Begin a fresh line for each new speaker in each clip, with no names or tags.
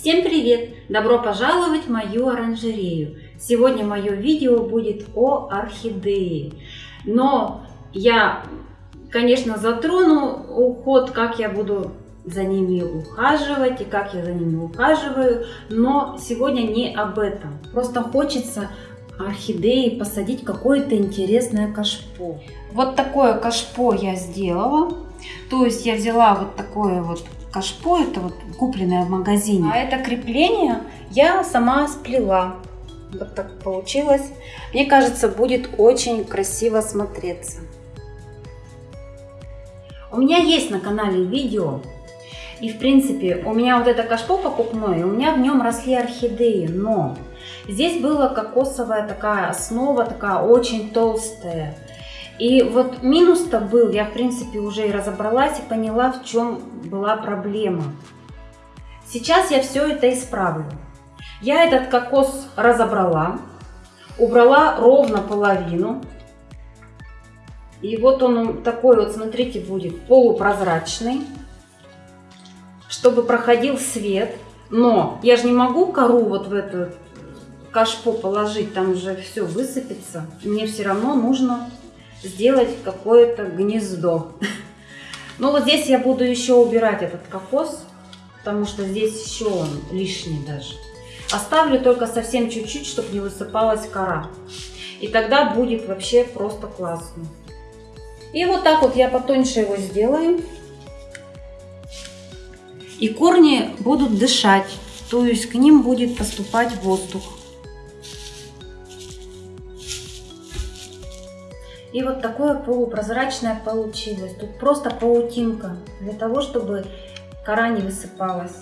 Всем привет! Добро пожаловать в мою оранжерею! Сегодня мое видео будет о орхидее. Но я, конечно, затрону уход, как я буду за ними ухаживать и как я за ними ухаживаю. Но сегодня не об этом. Просто хочется орхидеи посадить какое-то интересное кашпо. Вот такое кашпо я сделала. То есть я взяла вот такое вот кашпо, это вот купленное в магазине. А это крепление я сама сплела. Вот так получилось. Мне кажется, будет очень красиво смотреться. У меня есть на канале видео. И в принципе у меня вот это кашпо покупное, у меня в нем росли орхидеи, но здесь была кокосовая такая основа, такая очень толстая. И вот минус-то был, я в принципе уже и разобралась и поняла, в чем была проблема. Сейчас я все это исправлю. Я этот кокос разобрала, убрала ровно половину. И вот он такой вот, смотрите, будет полупрозрачный, чтобы проходил свет. Но я же не могу кору вот в эту кашпо положить, там уже все высыпется. Мне все равно нужно сделать какое-то гнездо. Ну вот здесь я буду еще убирать этот кокос, потому что здесь еще он лишний даже. Оставлю только совсем чуть-чуть, чтобы не высыпалась кора. И тогда будет вообще просто классно. И вот так вот я потоньше его сделаю. И корни будут дышать, то есть к ним будет поступать воздух. И вот такое полупрозрачное получилось. Тут просто паутинка для того, чтобы кора не высыпалась.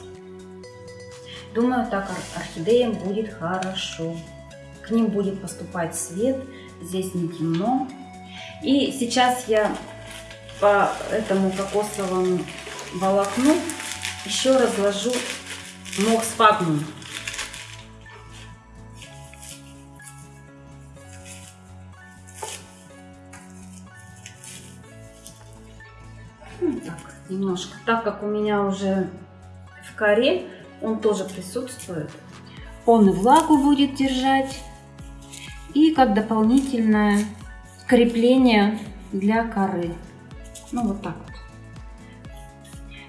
Думаю, так орхидеям будет хорошо. К ним будет поступать свет, здесь не темно. И сейчас я по этому кокосовому волокну еще разложу мох спагнум. Немножко. Так как у меня уже в коре он тоже присутствует, он и влагу будет держать, и как дополнительное крепление для коры. Ну вот так вот.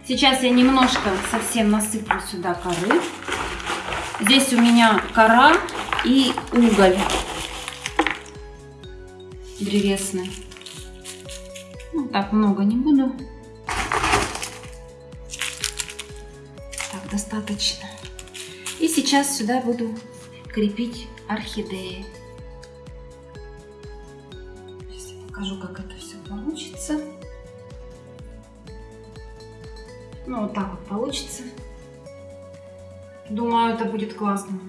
Сейчас я немножко совсем насыплю сюда коры. Здесь у меня кора и уголь древесный. Ну, так много не буду. Достаточно. И сейчас сюда буду крепить орхидеи. Сейчас я покажу, как это все получится. Ну, вот так вот получится. Думаю, это будет классно.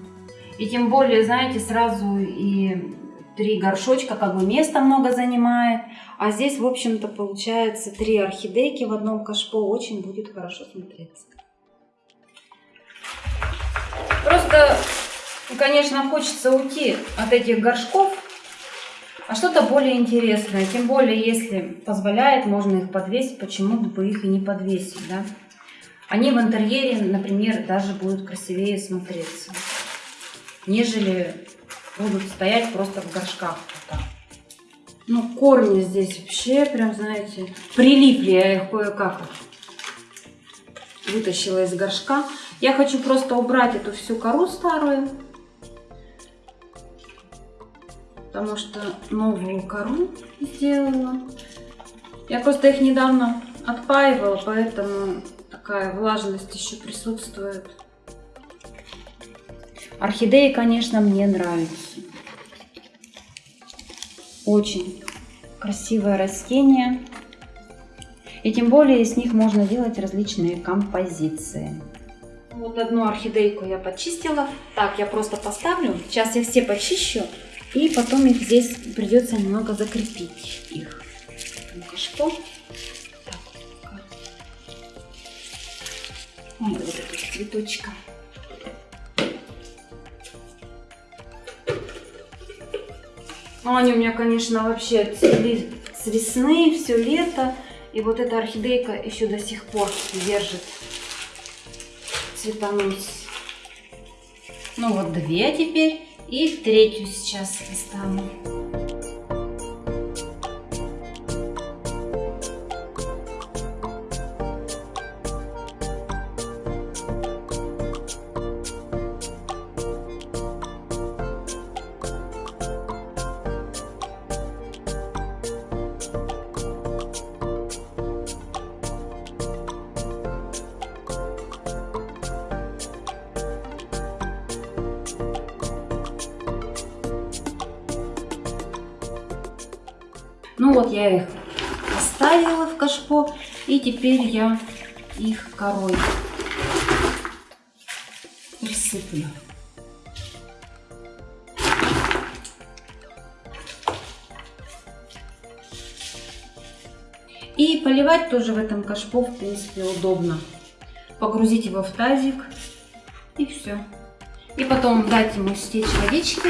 И тем более, знаете, сразу и три горшочка, как бы места много занимает. А здесь, в общем-то, получается три орхидейки в одном кашпо. Очень будет хорошо смотреться. Просто, конечно, хочется уйти от этих горшков, а что-то более интересное. Тем более, если позволяет, можно их подвесить, почему бы их и не подвесить, да? Они в интерьере, например, даже будут красивее смотреться, нежели будут стоять просто в горшках. Ну, корни здесь вообще, прям, знаете, прилипли. Я их кое-как вытащила из горшка. Я хочу просто убрать эту всю кору старую, потому что новую кору сделала. Я просто их недавно отпаивала, поэтому такая влажность еще присутствует. Орхидеи, конечно, мне нравятся. Очень красивое растение. И тем более из них можно делать различные композиции. Вот одну орхидейку я почистила. Так, я просто поставлю. Сейчас я все почищу. И потом их здесь придется немного закрепить их. Ну-ка, что? Так, вот эту цветочка. Они у меня, конечно, вообще цвели с весны, все лето. И вот эта орхидейка еще до сих пор держит цветонос. Ну вот две теперь и третью сейчас достану. Ну вот я их поставила в кашпо, и теперь я их корой присыплю. И поливать тоже в этом кашпо, в принципе, удобно. Погрузить его в тазик, и все. И потом дать ему стечь водички,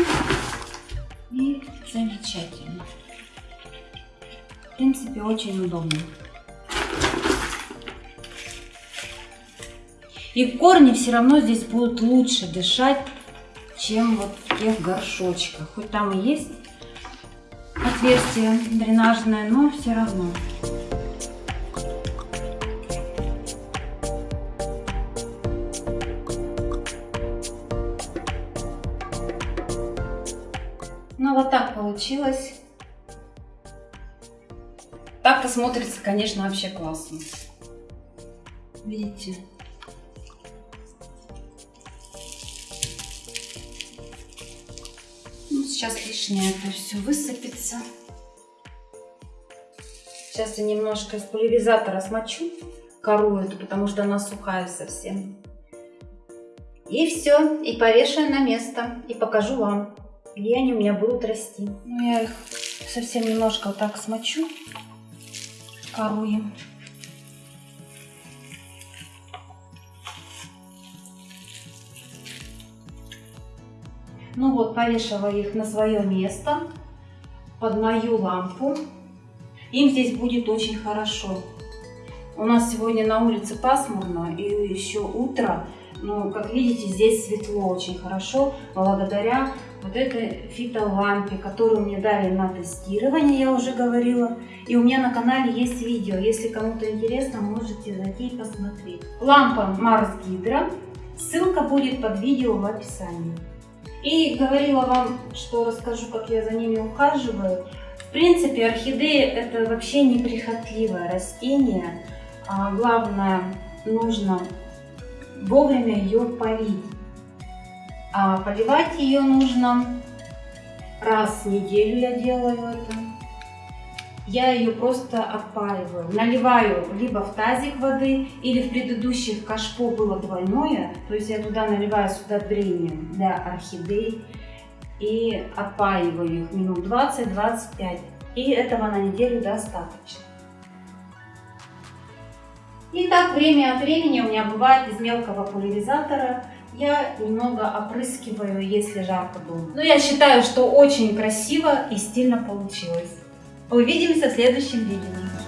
и замечательно принципе, очень удобно. И корни все равно здесь будут лучше дышать, чем вот в тех горшочках. Хоть там и есть отверстие дренажное, но все равно. Ну вот так получилось. Так-то смотрится, конечно, вообще классно. Видите? Ну, сейчас лишнее это все высыпется. Сейчас я немножко из пульверизатора смочу кору эту, потому что она сухая совсем. И все, и повешаю на место, и покажу вам, где они у меня будут расти. Ну, я их совсем немножко вот так смочу коруем. Ну вот, повешала их на свое место, под мою лампу. Им здесь будет очень хорошо. У нас сегодня на улице пасмурно и еще утро. Но, как видите, здесь светло очень хорошо, благодаря вот этой фитолампе, которую мне дали на тестирование, я уже говорила. И у меня на канале есть видео, если кому-то интересно, можете зайти и посмотреть. Лампа Mars Hydra, ссылка будет под видео в описании. И говорила вам, что расскажу, как я за ними ухаживаю. В принципе, орхидеи это вообще неприхотливое растение. А главное, нужно вовремя ее полить. А поливать ее нужно раз в неделю я делаю это. Я ее просто опаиваю. Наливаю либо в тазик воды, или в предыдущих кашпо было двойное, то есть я туда наливаю с удобрением для орхидей и опаиваю их минут 20-25. И этого на неделю достаточно. И так время от времени у меня бывает из мелкого пульверизатора я немного опрыскиваю, если жарко дома. Но я считаю, что очень красиво и стильно получилось. Увидимся в следующем видео.